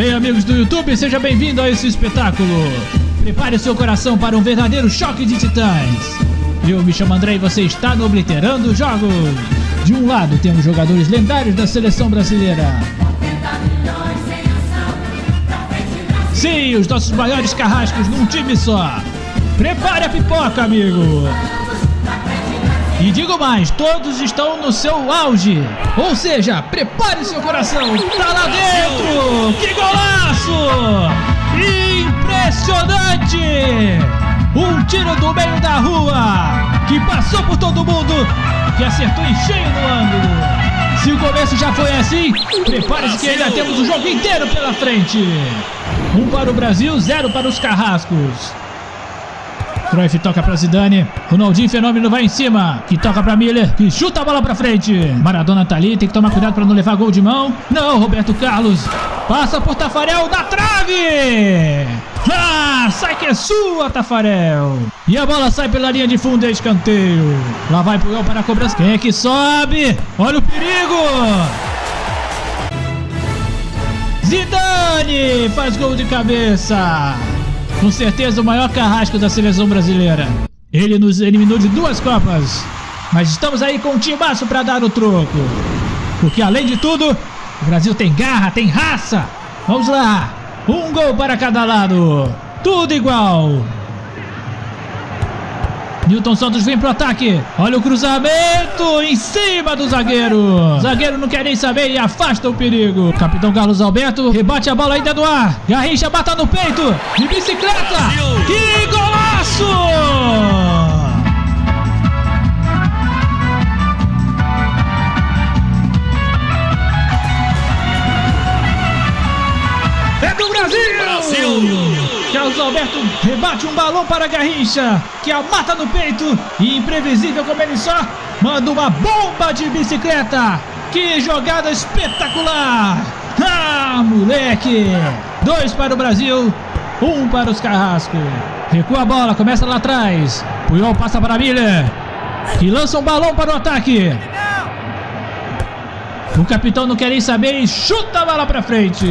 Bem, amigos do YouTube, seja bem-vindo a esse espetáculo. Prepare seu coração para um verdadeiro choque de titãs. Eu me chamo André e você está no Obliterando Jogos. De um lado temos jogadores lendários da seleção brasileira. Sim, os nossos maiores carrascos num time só. Prepare a pipoca, amigo. E digo mais, todos estão no seu auge. Ou seja, prepare seu coração. Tá lá dentro! Que golaço! Impressionante! Um tiro do meio da rua que passou por todo mundo, que acertou em cheio no ângulo. Se o começo já foi assim, prepare-se que ainda temos o jogo inteiro pela frente. Um para o Brasil, zero para os carrascos. Cruyff toca pra Zidane. Ronaldinho Fenômeno vai em cima. Que toca pra Miller. Que chuta a bola pra frente. Maradona tá ali. Tem que tomar cuidado pra não levar gol de mão. Não, Roberto Carlos. Passa por Tafarel da trave. Ah, sai que é sua, Tafarel. E a bola sai pela linha de fundo e escanteio. Lá vai Puyol para a cobrança. Quem é que sobe? Olha o perigo. Zidane faz gol de cabeça. Com certeza o maior carrasco da seleção brasileira. Ele nos eliminou de duas Copas. Mas estamos aí com um timaço para dar o troco. Porque além de tudo, o Brasil tem garra, tem raça. Vamos lá. Um gol para cada lado. Tudo igual. Newton Santos vem pro ataque. Olha o cruzamento em cima do zagueiro. Zagueiro não quer nem saber e afasta o perigo. Capitão Carlos Alberto rebate a bola ainda no ar. Garrincha bata no peito. De bicicleta. Que golaço! Carlos Alberto rebate um balão para Garrincha, que a mata no peito e imprevisível como ele só, manda uma bomba de bicicleta. Que jogada espetacular! Ah, moleque! Dois para o Brasil, um para os Carrascos. Recua a bola, começa lá atrás. Puyol passa para Miller, que lança um balão para o ataque. O capitão não quer nem saber e chuta a bola pra frente.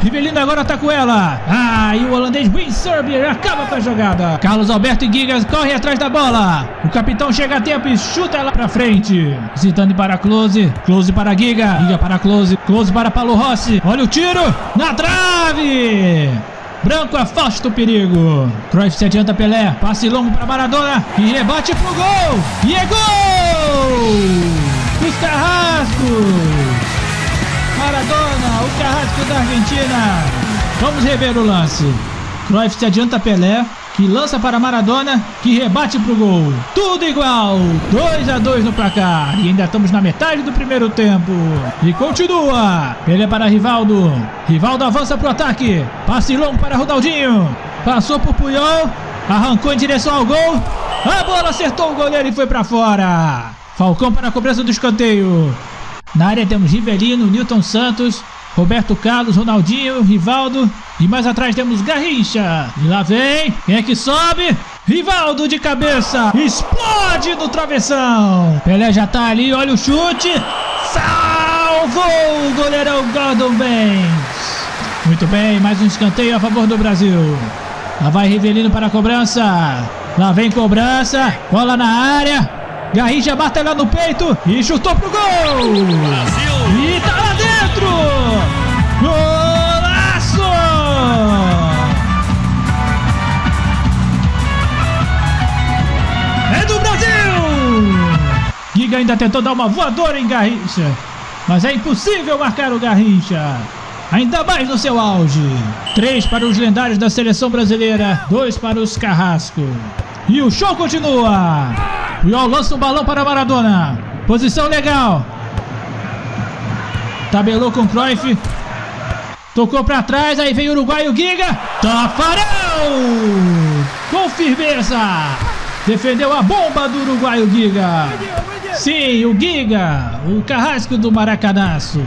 Rivelino agora tá com ela. Ah, e o holandês Win Serbier acaba com a jogada. Carlos Alberto e Gigas correm atrás da bola. O capitão chega a tempo e chuta ela pra frente. Zidane para Close. Close para Giga. Giga para Close. Close para Paulo Rossi. Olha o tiro. Na trave. Branco afasta o perigo. Cruyff se adianta Pelé. Passe longo para Maradona. E rebate pro gol. E é gol! Os Carrascos! Maradona, o Carrasco da Argentina. Vamos rever o lance. Cruyff se adianta Pelé, que lança para Maradona, que rebate para o gol. Tudo igual, 2 a 2 no placar. E ainda estamos na metade do primeiro tempo. E continua. Pelé para Rivaldo. Rivaldo avança para o ataque. Passe longo para Ronaldinho. Passou por Puyol. Arrancou em direção ao gol. A bola acertou o goleiro e foi para fora. Falcão para a cobrança do escanteio. Na área temos Rivelino, Newton Santos, Roberto Carlos, Ronaldinho, Rivaldo. E mais atrás temos Garrincha. E lá vem. Quem é que sobe? Rivaldo de cabeça. Explode no travessão. Pelé já tá ali. Olha o chute. Salvou o goleirão Gordon Banks. Muito bem. Mais um escanteio a favor do Brasil. Lá vai Rivelino para a cobrança. Lá vem cobrança. Bola na área. Garrincha bate lá no peito e chutou pro gol! Brasil! E tá lá dentro! Golaço! É do Brasil! Giga ainda tentou dar uma voadora em Garrincha, mas é impossível marcar o Garrincha. Ainda mais no seu auge. Três para os lendários da seleção brasileira, dois para os carrascos. E o show continua. Puyol lança um balão para Maradona. Posição legal. Tabelou com Cruyff. Tocou para trás, aí vem o uruguaio Giga. Tafarel! Com firmeza. Defendeu a bomba do uruguaio Giga. Sim, o Giga. O carrasco do Maracanaço.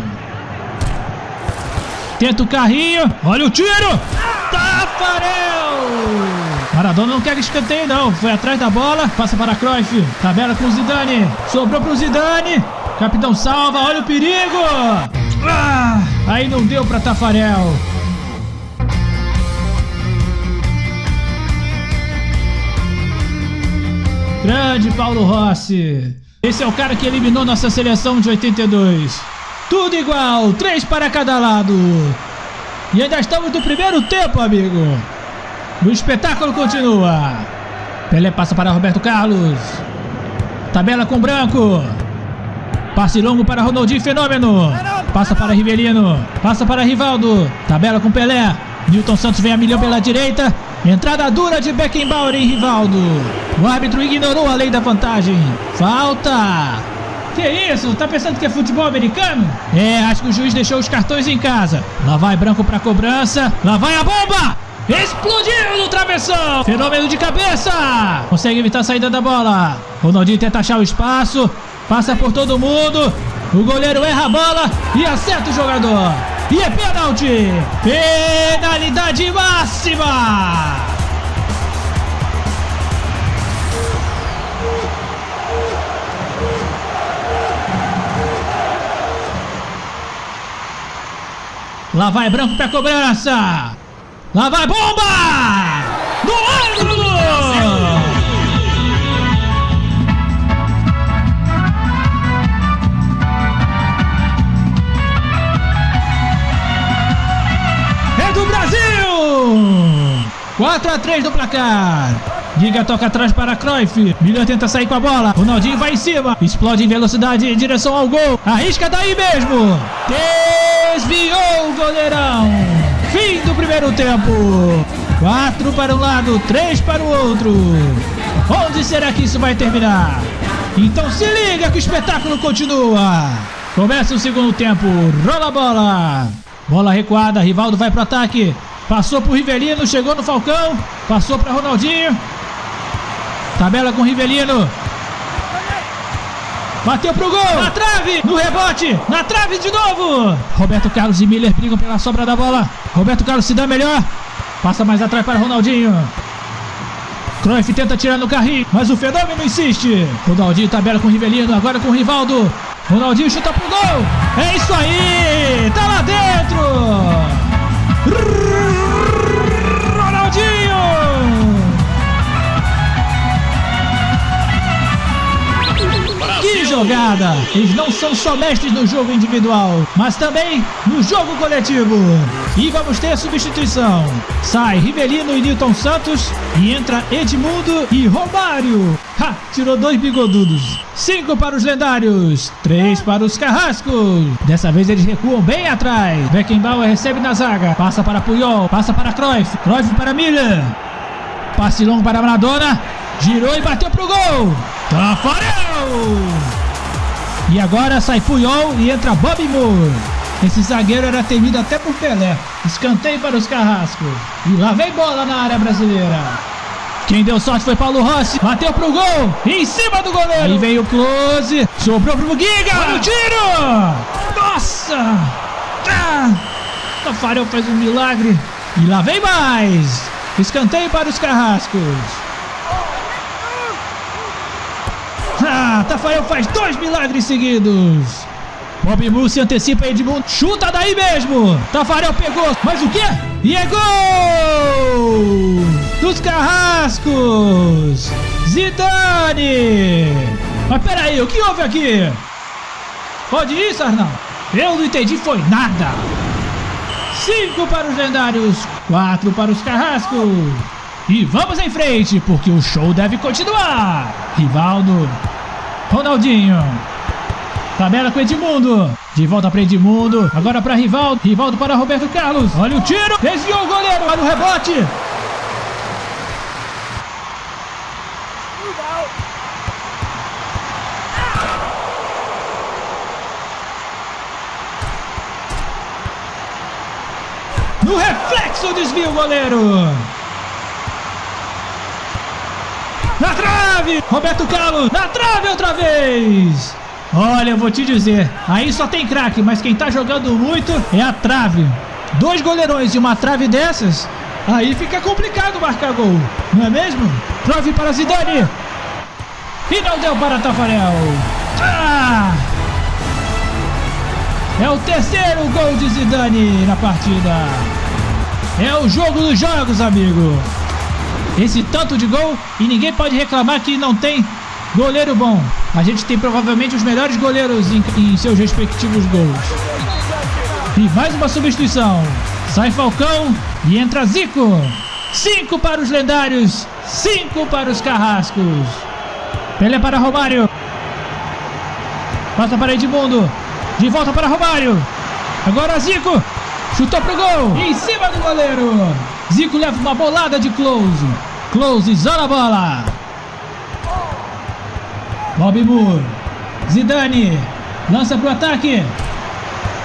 Tenta o carrinho. Olha o tiro. Tafarel! Maradona não quer escanteio não. Foi atrás da bola. Passa para Cruyff. Tabela com o Zidane. Sobrou para o Zidane. Capitão salva. Olha o perigo. Ah, aí não deu para Tafarel. Grande Paulo Rossi. Esse é o cara que eliminou nossa seleção de 82. Tudo igual, três para cada lado. E ainda estamos no primeiro tempo, amigo. O espetáculo continua. Pelé passa para Roberto Carlos. Tabela com Branco. Passe longo para Ronaldinho Fenômeno. Passa para Rivelino. Passa para Rivaldo. Tabela com Pelé. Newton Santos vem a milhão pela direita. Entrada dura de Beckenbauer em Rivaldo. O árbitro ignorou a lei da vantagem. Falta. Que isso? Tá pensando que é futebol americano? É, acho que o juiz deixou os cartões em casa. Lá vai Branco para cobrança. Lá vai a bomba. Explodiu no travessão! Fenômeno de cabeça! Consegue evitar a saída da bola. Ronaldinho tenta achar o espaço. Passa por todo mundo. O goleiro erra a bola e acerta o jogador. E é pênalti! Penalidade máxima! Lá vai Branco para cobrança. Lá vai bomba! No ângulo! É do Brasil! 4 a 3 no placar. Giga toca atrás para Cruyff. Milhão tenta sair com a bola. Ronaldinho vai em cima. Explode em velocidade em direção ao gol. Arrisca daí mesmo. Desviou o goleirão. Primeiro tempo. Quatro para um lado, três para o outro. Onde será que isso vai terminar? Então se liga que o espetáculo continua. Começa o segundo tempo. Rola a bola. Bola recuada. Rivaldo vai para o ataque. Passou para o Rivelino. Chegou no Falcão. Passou para Ronaldinho. Tabela com o Rivelino. Bateu pro gol! Na trave! No rebote! Na trave de novo! Roberto Carlos e Miller brigam pela sobra da bola. Roberto Carlos se dá melhor. Passa mais atrás para Ronaldinho. Cruyff tenta tirar no carrinho, mas o fenômeno insiste. Ronaldinho tabela com o Rivelino, agora com o Rivaldo. Ronaldinho chuta pro gol. É isso aí! Tá lá dentro! Jogada. Eles não são só mestres no jogo individual, mas também no jogo coletivo. E vamos ter substituição. Sai Rivelino e Newton Santos e entra Edmundo e Romário. Ha, tirou dois bigodudos. Cinco para os lendários, três para os carrascos. Dessa vez eles recuam bem atrás. Beckenbauer recebe na zaga, passa para Puyol, passa para Cruyff, Cruyff para Miller. Passe longo para Maradona, girou e bateu pro gol. Tafarel! E agora sai Puyol e entra Bob Moore. Esse zagueiro era temido até por Pelé. Escanteio para os carrascos. E lá vem bola na área brasileira. Quem deu sorte foi Paulo Rossi. Bateu pro gol. Em cima do goleiro. Aí vem o close. Sobrou pro Giga. Olha o tiro. Nossa. Ah. Tafarel faz um milagre. E lá vem mais. Escanteio para os carrascos. Ah, Tafarel faz dois milagres seguidos. Bob Moore se antecipa Edmundo. Chuta daí mesmo. Tafarel pegou. Mas o quê? E é gol! Dos Carrascos. Zidane. Mas peraí, o que houve aqui? Pode ir, Sarnal? Eu não entendi, foi nada. Cinco para os lendários, quatro para os carrascos. E vamos em frente, porque o show deve continuar. Rivaldo Ronaldinho. Tabela com Edmundo. De volta para Edmundo. Agora para Rivaldo. Rivaldo para Roberto Carlos. Olha o tiro. Desviou o goleiro. Olha o rebote. No reflexo desvia o goleiro. Na trave! Roberto Carlos! Na trave outra vez! Olha, eu vou te dizer, aí só tem craque, mas quem tá jogando muito é a trave. Dois goleirões e uma trave dessas, aí fica complicado marcar gol, não é mesmo? Trave para Zidane! E não deu para Tafarel! Ah! É o terceiro gol de Zidane na partida. É o jogo dos jogos, amigo esse tanto de gol e ninguém pode reclamar que não tem Goleiro bom. A gente tem provavelmente os melhores goleiros em, em seus respectivos gols. E mais uma substituição. Sai Falcão e entra Zico. Cinco para os lendários, cinco para os carrascos. Pelé para Romário. Passa para Edmundo. De volta para Romário. Agora Zico. Chutou pro gol. Em cima do goleiro. Zico leva uma bolada de Close. Close isola a bola. Bob Moore. Zidane. Lança pro ataque.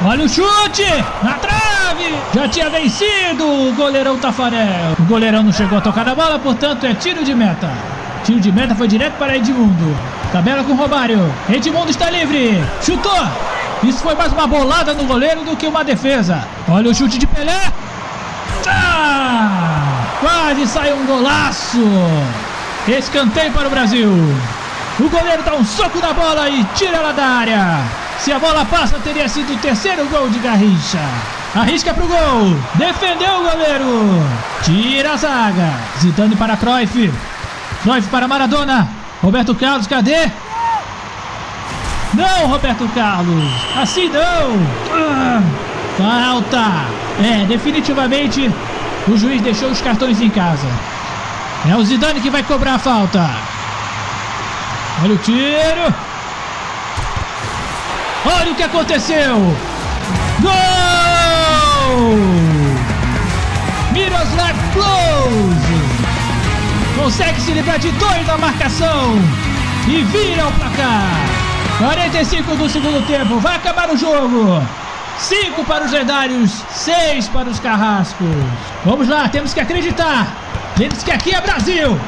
Olha o chute. Na trave. Já tinha vencido o goleirão Tafarel. O goleirão não chegou a tocar na bola, portanto é tiro de meta. Tiro de meta foi direto para Edmundo. Tabela com Romário. Edmundo está livre. Chutou. Isso foi mais uma bolada no goleiro do que uma defesa. Olha o chute de Pelé. Quase saiu um golaço. Escanteio para o Brasil. O goleiro dá um soco na bola e tira ela da área. Se a bola passa, teria sido o terceiro gol de Garrincha. Arrisca pro gol. Defendeu o goleiro. Tira a zaga. Zidane para Cruyff. Cruyff para Maradona. Roberto Carlos, cadê? Não, Roberto Carlos. Assim não. Ah, falta. É, definitivamente o juiz deixou os cartões em casa. É o Zidane que vai cobrar a falta. Olha o tiro. Olha o que aconteceu. Gol! Miroslav Klose consegue se livrar de dois na marcação e vira o placar. 45 do segundo tempo, vai acabar o jogo. 5 para os lendários, 6 para os carrascos. Vamos lá, temos que acreditar. Eles que aqui é Brasil.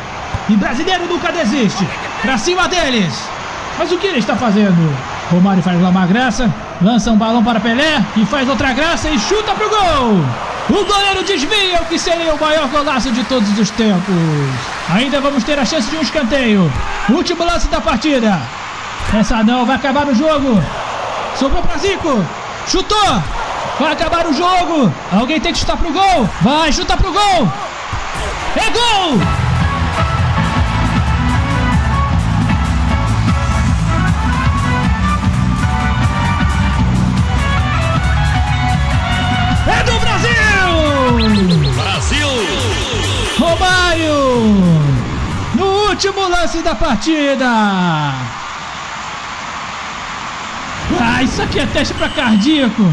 E brasileiro nunca desiste. Pra cima deles. Mas o que ele está fazendo? Romário faz lá uma graça, lança um balão para Pelé e faz outra graça e chuta pro gol. O goleiro desvia o que seria o maior golaço de todos os tempos. Ainda vamos ter a chance de um escanteio. Último lance da partida. Essa não, vai acabar o jogo. Sobrou para Zico. Chutou. Vai acabar o jogo. Alguém tem que chutar pro gol. Vai, chuta pro gol. É gol! É do Brasil! Brasil! Romário! No último lance da partida! Ah, isso aqui é teste para cardíaco!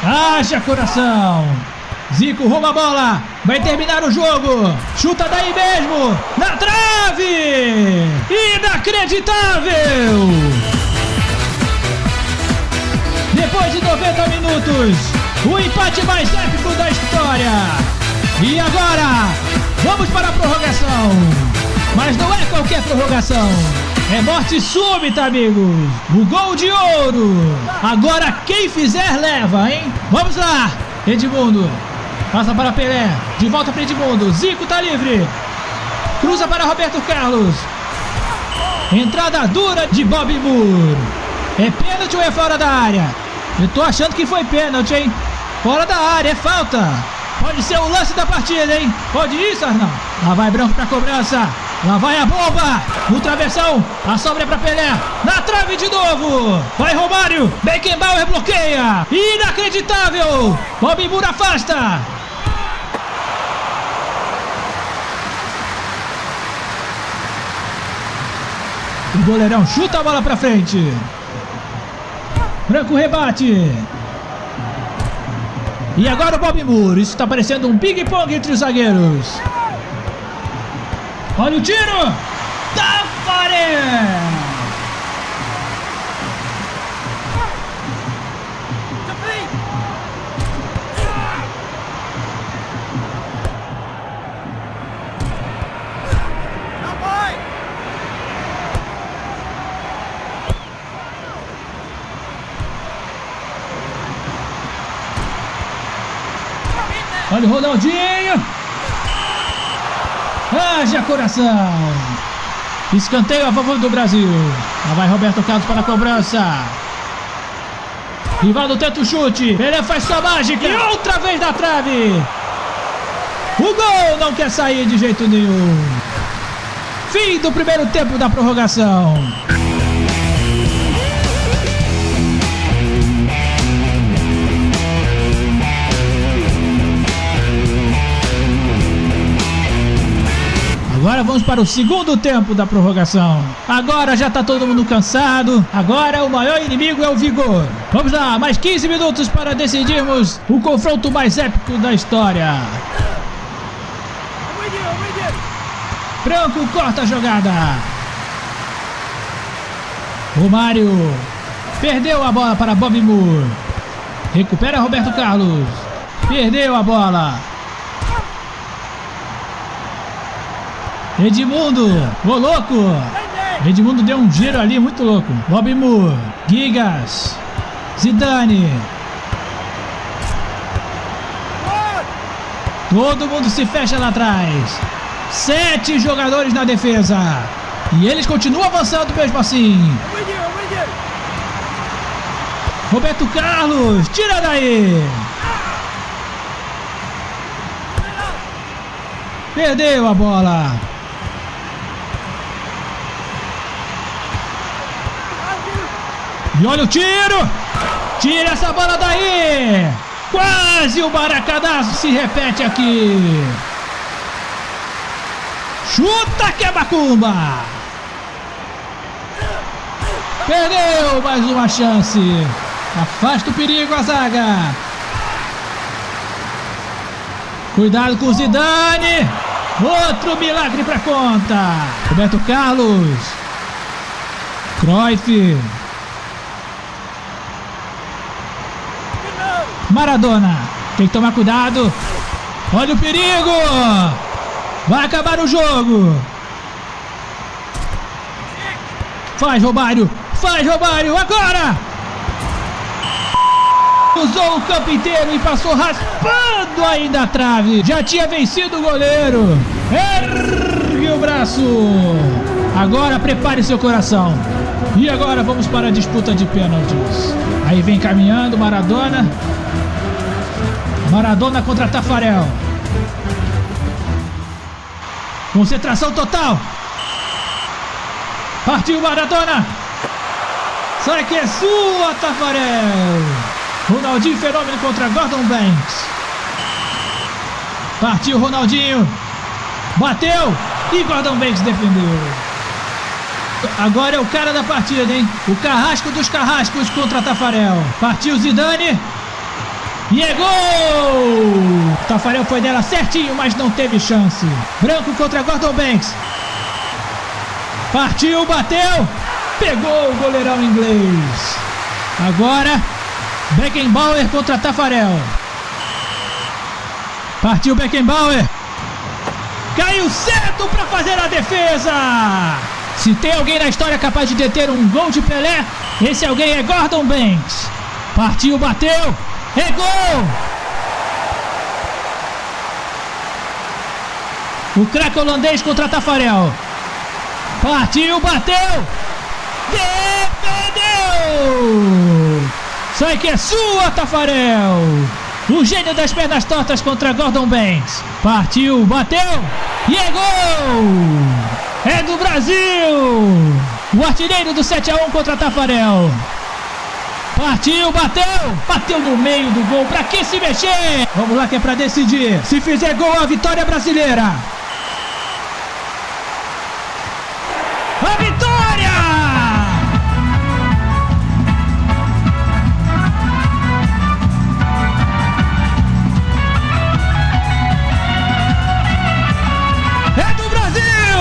Haja coração! Zico rouba a bola! Vai terminar o jogo! Chuta daí mesmo! Na trave! Inacreditável! Depois de 90 minutos, o empate mais épico da história. E agora, vamos para a prorrogação. Mas não é qualquer prorrogação. É morte súbita, amigos. O gol de ouro. Agora quem fizer leva, hein? Vamos lá. Edmundo. Passa para Pelé. De volta para Edmundo. Zico tá livre. Cruza para Roberto Carlos. Entrada dura de Bob Moore. É pênalti ou é fora da área? Eu tô achando que foi pênalti, hein? Fora da área, é falta. Pode ser o lance da partida, hein? Pode isso, Arnaldo? Lá vai Branco pra cobrança. Lá vai a bomba. No travessão. A sobra é pra Pelé. Na trave de novo. Vai Romário. Beckenbauer bloqueia. Inacreditável. Bob Moore afasta. O goleirão chuta a bola pra frente. Branco rebate. E agora o Bob Moore. Isso está parecendo um ping-pong entre os zagueiros. Olha o tiro. Tafarel. Olha o Ronaldinho. Haja coração. Escanteio a favor do Brasil. Lá vai Roberto Carlos para a cobrança. Rivaldo tenta o chute. Pelé faz sua mágica. E outra vez na trave. O gol não quer sair de jeito nenhum. Fim do primeiro tempo da prorrogação. Agora vamos para o segundo tempo da prorrogação. Agora já está todo mundo cansado. Agora o maior inimigo é o vigor. Vamos lá, mais 15 minutos para decidirmos o confronto mais épico da história. Branco corta a jogada. O Mário perdeu a bola para Bob Moore. Recupera Roberto Carlos. Perdeu a bola. Edmundo, ô louco! Edmundo deu um giro ali muito louco. Bob Moore, Gigas, Zidane. Todo mundo se fecha lá atrás. Sete jogadores na defesa. E eles continuam avançando mesmo assim. Roberto Carlos, tira daí! Perdeu a bola. E olha o tiro! Tira essa bola daí! Quase o maracadaço se repete aqui. Chuta que é macumba! Perdeu mais uma chance. Afasta o perigo a zaga. Cuidado com o Zidane. Outro milagre para conta. Roberto Carlos. Cruyff. Maradona. Tem que tomar cuidado. Olha o perigo. Vai acabar o jogo. Faz, Romário. Faz, Romário. Agora. Usou o campo inteiro e passou raspando ainda a trave. Já tinha vencido o goleiro. Ergue o braço. Agora prepare seu coração. E agora vamos para a disputa de pênaltis. Aí vem caminhando Maradona. Maradona contra Tafarel. Concentração total. Partiu Maradona. Sai que é sua, Tafarel. Ronaldinho Fenômeno contra Gordon Banks. Partiu Ronaldinho. Bateu. E Gordon Banks defendeu. Agora é o cara da partida, hein? O carrasco dos carrascos contra Tafarel. Partiu Zidane. E é gol! Tafarel foi dela certinho, mas não teve chance. Branco contra Gordon Banks. Partiu, bateu. Pegou o goleirão inglês. Agora, Beckenbauer contra Tafarel. Partiu Beckenbauer. Caiu certo para fazer a defesa. Se tem alguém na história capaz de deter um gol de Pelé, esse alguém é Gordon Banks. Partiu, bateu. É gol! O craque holandês contra Tafarel. Partiu, bateu! Defendeu! Sai que é sua, Tafarel! O gênio das pernas tortas contra Gordon Banks. Partiu, bateu! E é gol! É do Brasil! O artilheiro do 7 a 1 contra Tafarel. Partiu, bateu! Bateu no meio do gol. Pra que se mexer? Vamos lá que é pra decidir. Se fizer gol, a vitória brasileira. A vitória! É do Brasil!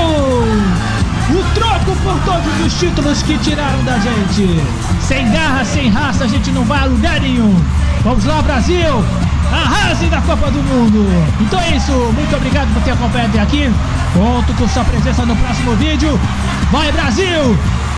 O troco por todos os títulos que tiraram da gente. Sem garra, sem raça, a gente não vai a lugar nenhum. Vamos lá, Brasil! Arrase da Copa do Mundo! Então é isso, muito obrigado por ter acompanhado até aqui. Conto com sua presença no próximo vídeo. Vai, Brasil!